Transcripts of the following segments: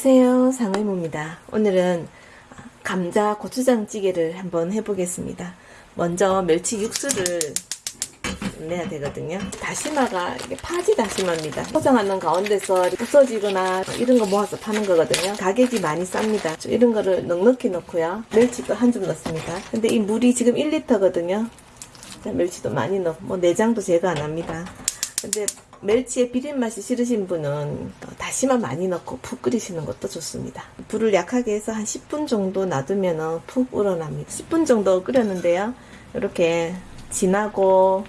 안녕하세요. 상의모입니다. 오늘은 감자 고추장찌개를 한번 해보겠습니다. 먼저 멸치 육수를 내야 되거든요. 다시마가 파지 다시마입니다. 포장하는 가운데서 부서지거나 이런 거 모아서 파는 거거든요. 가격이 많이 쌉니다. 이런 거를 넉넉히 넣고요. 멸치도 한 줌 넣습니다. 근데 이 물이 지금 1리터거든요. 멸치도 많이 넣고 뭐 내장도 제거 안 합니다 근데 멸치의 비린 맛이 싫으신 분은 다시마 많이 넣고 푹 끓이시는 것도 좋습니다. 불을 약하게 해서 한 10분 정도 놔두면 푹 우러납니다. 10분 정도 끓였는데요. 이렇게 진하고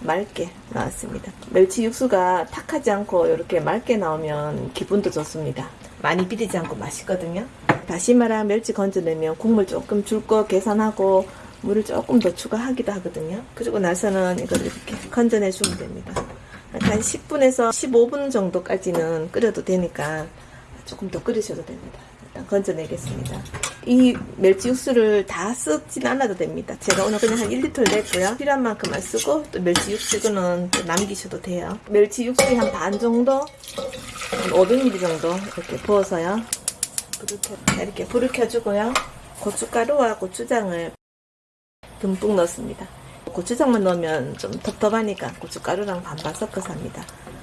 맑게 나왔습니다. 멸치 육수가 탁하지 않고 이렇게 맑게 나오면 기분도 좋습니다. 많이 비리지 않고 맛있거든요. 다시마랑 멸치 건져내면 국물 조금 줄 거 계산하고 물을 조금 더 추가하기도 하거든요. 그리고 나서는 이걸 이렇게 건져내 주면 됩니다. 한 10분에서 15분 정도까지는 끓여도 되니까 조금 더 끓이셔도 됩니다. 일단 건져내겠습니다. 이 멸치 육수를 다 쓰진 않아도 됩니다. 제가 오늘 그냥 한 1리터 냈고요. 필요한 만큼만 쓰고 또 멸치 육수 이거는 또 남기셔도 돼요. 멸치 육수에 한 반 정도, 한 500ml 정도 이렇게 부어서요. 이렇게 불을 켜주고요. 고춧가루와 고추장을 듬뿍 넣습니다. 고추장만 넣으면 좀 텁텁하니까 고춧가루랑 반반 섞어서 합니다.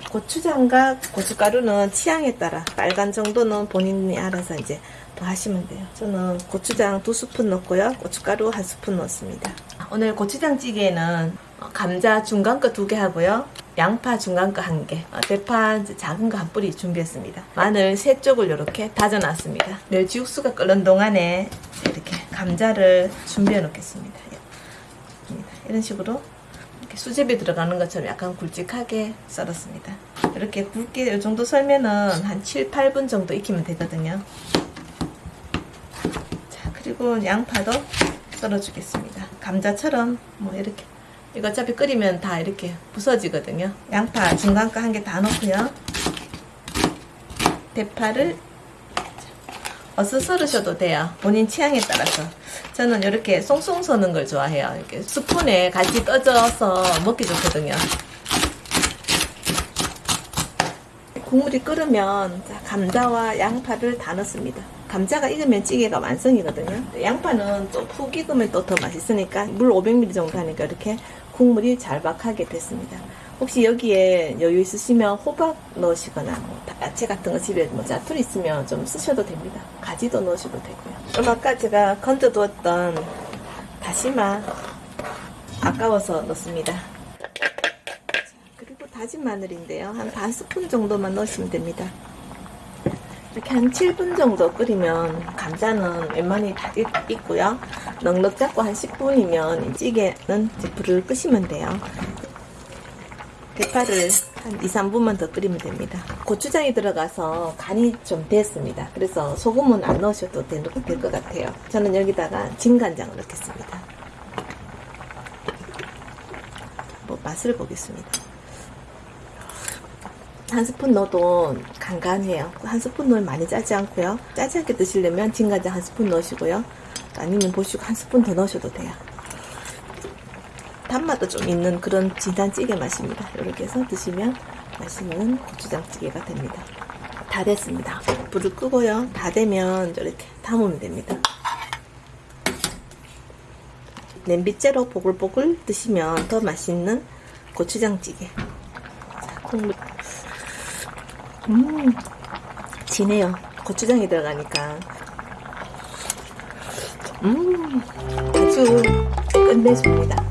고추장과 고춧가루는 취향에 따라 빨간 정도는 본인이 알아서 이제 더 하시면 돼요. 저는 고추장 두 스푼 넣고요. 고춧가루 한 스푼 넣습니다. 오늘 고추장찌개는 감자 중간 거 두 개 하고요. 양파 중간 거 한 개, 대파 작은 거 한 뿌리 준비했습니다. 마늘 세 쪽을 이렇게 다져놨습니다. 멸치 육수가 끓는 동안에 이렇게 감자를 준비해 놓겠습니다. 이런 식으로 이렇게 수제비 들어가는 것처럼 약간 굵직하게 썰었습니다. 이렇게 굵게 이 정도 썰면은 한 7, 8분 정도 익히면 되거든요. 자, 그리고 양파도 썰어주겠습니다. 감자처럼 뭐 이렇게 이거 어차피 끓이면 다 이렇게 부서지거든요. 양파 중간 거 한 개 다 넣고요. 대파를 어서 썰으셔도 돼요. 본인 취향에 따라서. 저는 이렇게 송송 서는 걸 좋아해요. 이렇게 스푼에 같이 떠져서 먹기 좋거든요. 국물이 끓으면 감자와 양파를 다 넣습니다. 감자가 익으면 찌개가 완성이거든요. 양파는 또 푹 익으면 또 더 맛있으니까 물 500ml 정도 하니까 이렇게 국물이 잘박하게 됐습니다. 혹시 여기에 여유 있으시면 호박 넣으시거나 뭐 야채 같은 거 집에 뭐 짜투리 있으면 좀 쓰셔도 됩니다. 가지도 넣으셔도 되고요. 아까 제가 건져두었던 다시마 아까워서 넣습니다. 그리고 다진 마늘인데요. 한 반 스푼 정도만 넣으시면 됩니다. 이렇게 한 7분 정도 끓이면 감자는 웬만히 다 익고요. 넉넉 잡고 한 10분이면 찌개는 불을 끄시면 돼요. 대파를 한 2, 3분만 더 끓이면 됩니다. 고추장이 들어가서 간이 좀 됐습니다. 그래서 소금은 안 넣으셔도 될 것 같아요. 저는 여기다가 진간장을 넣겠습니다. 뭐 맛을 보겠습니다. 한 스푼 넣어도 간간해요. 한 스푼 넣으면 많이 짜지 않고요. 짜지 않게 드시려면 진간장 한 스푼 넣으시고요. 아니면 보시고 한 스푼 더 넣으셔도 돼요. 단맛도 좀 있는 그런 진한 찌개 맛입니다. 이렇게 해서 드시면 맛있는 고추장찌개가 됩니다. 다 됐습니다. 불을 끄고요. 다 되면 이렇게 담으면 됩니다. 냄비째로 보글보글 드시면 더 맛있는 고추장찌개. 자, 국물. 음, 진해요. 고추장이 들어가니까. 음, 아주 끝내줍니다.